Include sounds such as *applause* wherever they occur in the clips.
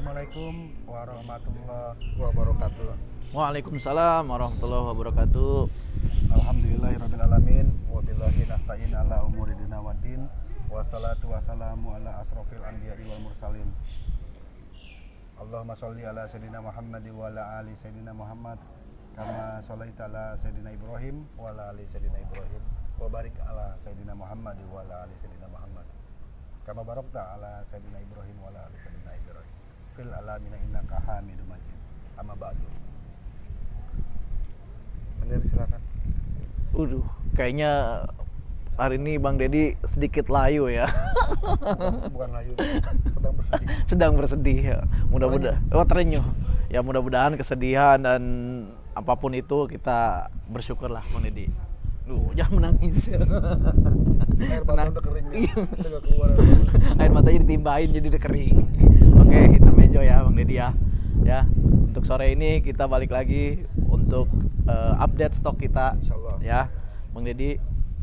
Assalamualaikum warahmatullahi wabarakatuh. Waalaikumsalam warahmatullahi wabarakatuh. Alhamdulillahirrabbilalamin Wabillahi nasta'in ala umuri dina waddin Wassalatu wassalamu ala asrafil anbiya'i wal mursalin. Allahumma sholli ala Sayyidina Muhammad wa ala ali Sayyidina Muhammad Kama sholaita ala Sayyidina Ibrahim wa ala ali Sayyidina Ibrahim. Wa barik ala Sayyidina Muhammad wa ala ali Sayyidina Muhammad. Kama barakta ala Sayyidina Ibrahim wa ala ali Sayyidina Ibrahim Fil alamina innaka hamidum majid Amma ba'du Menir silakan Uduh, kayaknya hari ini Bang Dedi sedikit layu ya. *laughs* bukan layu sedang bersedih *laughs* Sedang bersedih ya. Mudah-mudahan oh terenyuh. Ya mudah-mudahan kesedihan dan apa pun itu kita bersyukurlah Bang Dedi. Duh, jangan menangis. air mata udah kering nih udah gak keluar Air matanya ditimbahin jadi udah kering. Oke, intermezzo ya Bang Dedi ya. Ya, untuk sore ini kita balik lagi untuk eh, update stok kita Insya Allah ya Bang Deddy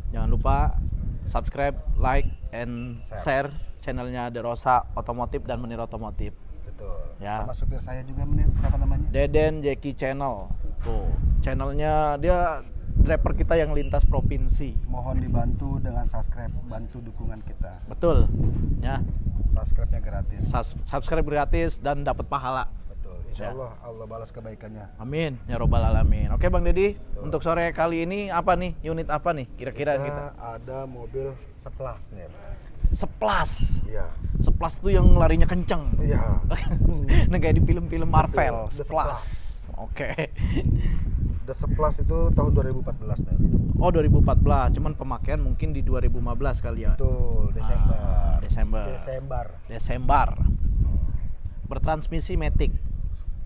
jangan lupa subscribe like and Share. share channelnya Derosa Otomotif dan Menir Otomotif betul Ya. sama supir saya juga menir siapa namanya Deden Jeki Channel tuh channelnya dia driver kita yang lintas provinsi. Mohon dibantu dengan subscribe bantu dukungan kita. Betul ya. Subscribe-nya gratis. Sus- subscribe gratis dan dapat pahala. Betul Insya Ya. Allah Allah balas kebaikannya. Amin ya robbal alamin. Oke Bang Deddy untuk sore kali ini apa nih? Unit apa nih? Kira-kira kita ada mobil seplas nih seplas iya. Seplas tuh yang larinya kenceng. Iya. *laughs* Nah kayak di film-film Marvel, Betul, The Splash. Oke. The Seplas itu tahun 2014 nih Oh 2014, cuman pemakaian mungkin di 2015 kali ya. betul Desember Ah, Desember. Desember Desember. Bertransmisi Matic.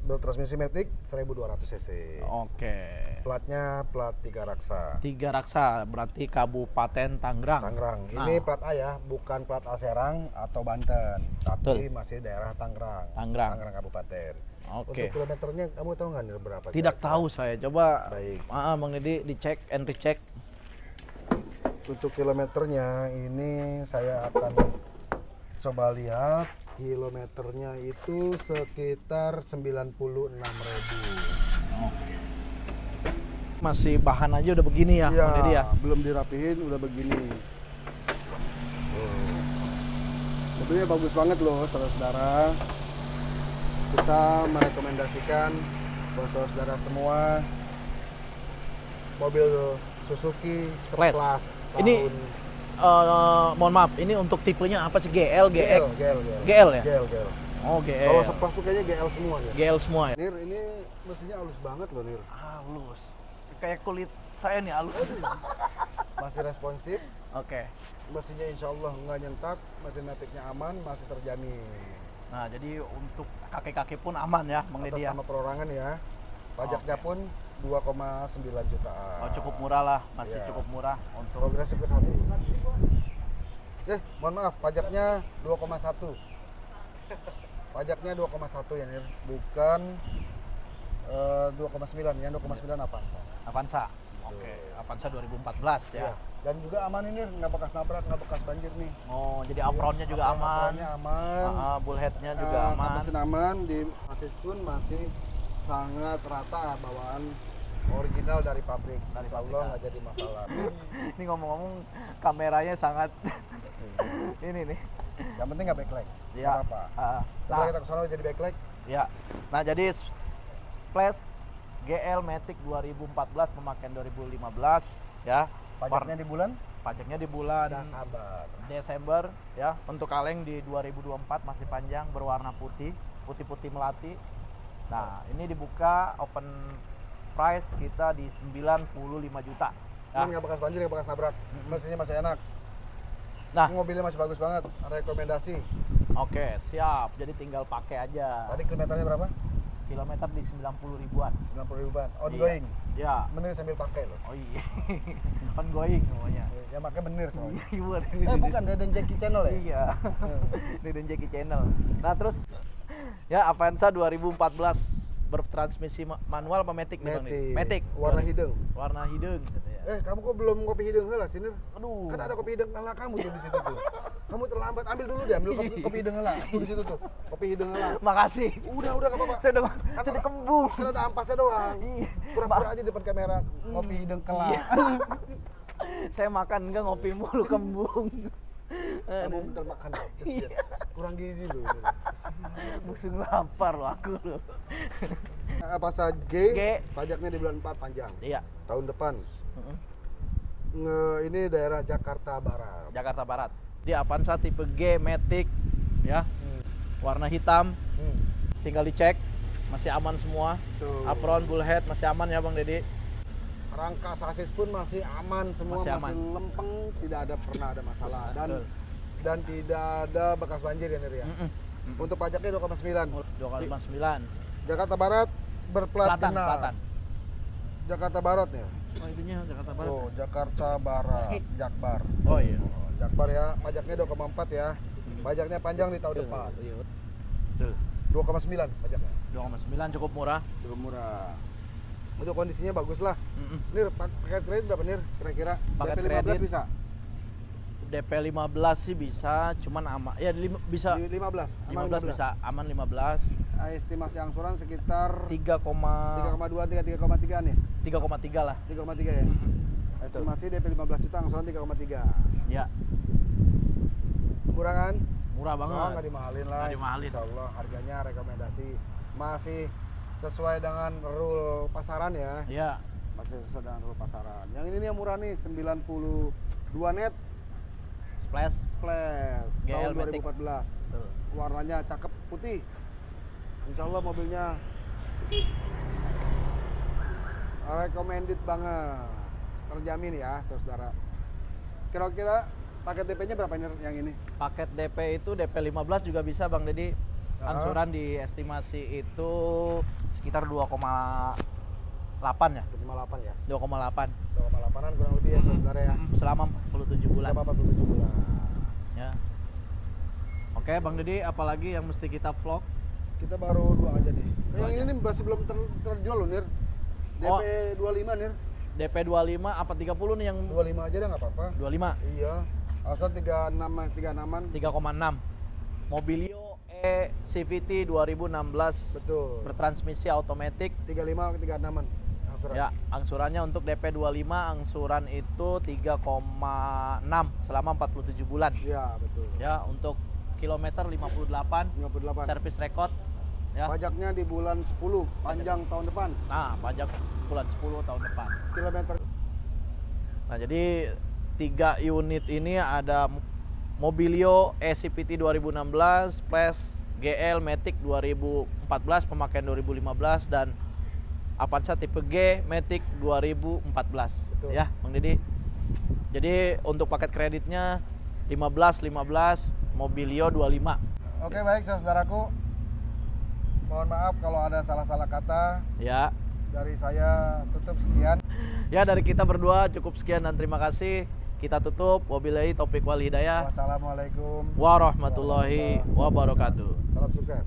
bertransmisi Matic 1200 cc Oke. platnya plat tiga raksa Tiga raksa berarti Kabupaten Tangerang. Tangerang. Nah. Ini plat A ya, bukan plat A Serang atau Banten, tapi Betul. masih daerah Tangerang. Tangerang. Tangerang Kabupaten. Oke. Untuk kilometernya kamu tahu nggak berapa? Tidak kira-kira? tahu saya. Coba Baik. Ah, Bang Deddy dicek and recheck. Untuk kilometernya ini saya akan coba lihat kilometernya itu sekitar 96.000. Masih bahan aja udah begini ya, Iya, Bang Deddy ya. belum dirapihin udah begini. Mobilnya bagus banget loh, saudara-saudara. Kita merekomendasikan buat saudara-saudara semua mobil Suzuki Splash. Splash Ini Eh, mohon maaf, ini untuk tipenya apa sih? GL, GX? GL, GL, GL ya? GL, GL. Oh, GL. Kalau Splash tuh kayaknya GL semua nih. GL semua ya? Nir, ini mesinnya halus banget loh Nir. Halus. Kayak kulit saya nih halus. Masih responsif, Oke. mesinnya insya Allah nggak nyentak, mesin metiknya aman, masih terjamin. Nah, jadi untuk kakek-kakek pun aman ya, Bang atas Deddy ya. nama perorangan ya. Pajaknya Oke. pun 2,9 jutaan. Oh, cukup murah lah, masih Iya. cukup murah untuk Progresif ke satu. Eh, mohon maaf, pajaknya 2,1. Pajaknya 2,1 ya, Nir. Bukan eh, 2,9. Yang 2,9 apa? Avanza. Oke, Avanza 2014 ya. Iya. Dan juga aman ini, nggak bekas nabrak, nggak bekas banjir nih. Oh, jadi apronnya juga Apron- aman. apronnya aman. Ah, bullheadnya juga Eh, aman. Mesin aman, di asis pun masih sangat rata bawaan original dari pabrik. Dari Insya Allah ah. nggak jadi masalah. *laughs* Ini ngomong-ngomong kameranya sangat *laughs* ini nih. Yang penting nggak backlight. Ya. Apa-apa. Ah, Setelah nah, kita ke sana jadi backlight, Ya. Nah, jadi Splash GL Matic 2014 pemakaian 2015 ya. Pajaknya di bulan Pajaknya di bulan dan sabar. Desember ya. Untuk kaleng di 2024 masih panjang berwarna putih, putih-putih melati. Nah, ini dibuka open price kita di 95 juta. Ya. Ini nggak bekas banjir, nggak bekas nabrak. Mesinnya masih enak. Nah, Mobilnya masih bagus banget. Rekomendasi. oke, siap. Jadi tinggal pakai aja. Tadi kilometernya berapa? Kilometer di 90 ribuan. 90 ribuan. Ongoing. Ya. Bener sambil pakai loh. Oh iya. *laughs* Ongoing semuanya. Ya makanya bener soalnya. Iya, Eh bukan Deden Jackie Channel ya? Iya. Deden Jackie Channel. Nah, terus ya Avanza 2014 bertransmisi ma- manual apa matic nih Bang? Matic. Warna hidung. Warna hidung gitu ya. Eh kamu kok belum kopi hidung lah sini? Aduh. Kan ada kopi hidung ala kamu tuh di situ tuh. *laughs* kamu terlambat ambil dulu deh ambil kopi, kopi hidung lah tuh di situ tuh kopi hidung lah Makasih. udah udah gak apa-apa Saya udah Kan kembung. kan ada ampasnya doang Iya. pura-pura aja depan kamera kopi hidung kelak *laughs* Saya makan enggak ngopi mulu kembung. kamu bentar makan kesian. kurang gizi loh. Musuh lapar loh aku loh. *laughs* Avanza G, G. pajaknya di bulan 4 panjang Iya. tahun depan. Nge, ini daerah Jakarta Barat Jakarta Barat. Di Avanza tipe G Matic ya, Hmm. warna hitam. Hmm. Tinggal dicek masih aman semua. Tuh. Apron bullhead masih aman ya Bang Dedi. rangka sasis pun masih aman semua Masih masih, aman. lempeng tidak ada pernah ada masalah dan Betul. dan tidak ada bekas banjir ya Nir ya Mm-mm. Mm-mm. untuk pajaknya 2,9 2,59. Jakarta Barat berplat Selatan, genap. selatan. Jakarta Barat ya Oh, itunya Jakarta Barat. oh Jakarta Barat *laughs* Jakbar Oh iya. Jakbar ya pajaknya 2,4 ya pajaknya panjang di tahun depan Iya, betul. 2,9 pajaknya 2,9 cukup murah. cukup murah untuk kondisinya bagus lah Mm-mm. Nir pak- paket kredit berapa Nir kira-kira Paket DP 15 kredit. bisa DP 15 sih bisa, cuman ama ya lim- bisa Di 15 aman 15 bisa, aman 15. Ah, estimasi angsuran sekitar 3, 3,2 3 3,3 nih 3,3 lah. 3,3 ya Mm-mm. Estimasi DP 15 juta angsuran 3,3 Ya, murah kan? Murah banget. Oh, nggak dimahalin lah. Nggak dimahalin. Insya Allah harganya rekomendasi masih sesuai dengan rule pasaran ya. Ya, masih sesuai dengan rule pasaran. Yang ini nih yang murah nih 92 net. Splash. splash GL tahun Matic. 2014 Tuh. warnanya cakep putih. Insya Allah mobilnya recommended banget terjamin ya saudara kira-kira paket DP-nya berapa ini yang ini Paket DP itu DP 15 juga bisa Bang Dedi. Ah. Angsuran di estimasi itu sekitar 2,8 ya. 58 ya 2,8. 2,8an kurang lebih ya saudara ya Mm, Selama 47 bulan. Selama 47 bulan Ya. Oke, Bang Dedi, apalagi yang mesti kita vlog? kita baru dua aja nih Dua yang aja. ini masih belum ter- terjual loh Nir DP Oh. 25 Nir DP 25 apa 30 nih yang 25 aja dah nggak apa-apa. 25? iya. Asal 36 36an 3,6. Mobilio E CVT 2016 betul. Bertransmisi otomatis 35 ke 36an angsuran. Ya, angsurannya untuk DP 25 angsuran itu 3,6 selama 47 bulan. Iya, betul. Ya, untuk kilometer 58 58 service record ya. pajaknya di bulan 10 panjang tahun depan Nah, pajak bulan 10 tahun depan. kilometer Nah, jadi tiga unit ini ada Mobilio ECPT 2016 plus GL Matic 2014 pemakaian 2015 dan Avanza tipe G Matic 2014 Betul. ya Bang Didi. Jadi untuk paket kreditnya 15 15 Mobilio 25. oke baik saudaraku mohon maaf kalau ada salah-salah kata Ya. dari saya tutup sekian Ya dari kita berdua cukup sekian dan terima kasih. Kita tutup wabillahi taufik wal hidayah. wassalamualaikum Warahmatullahi wabarakatuh. salam sukses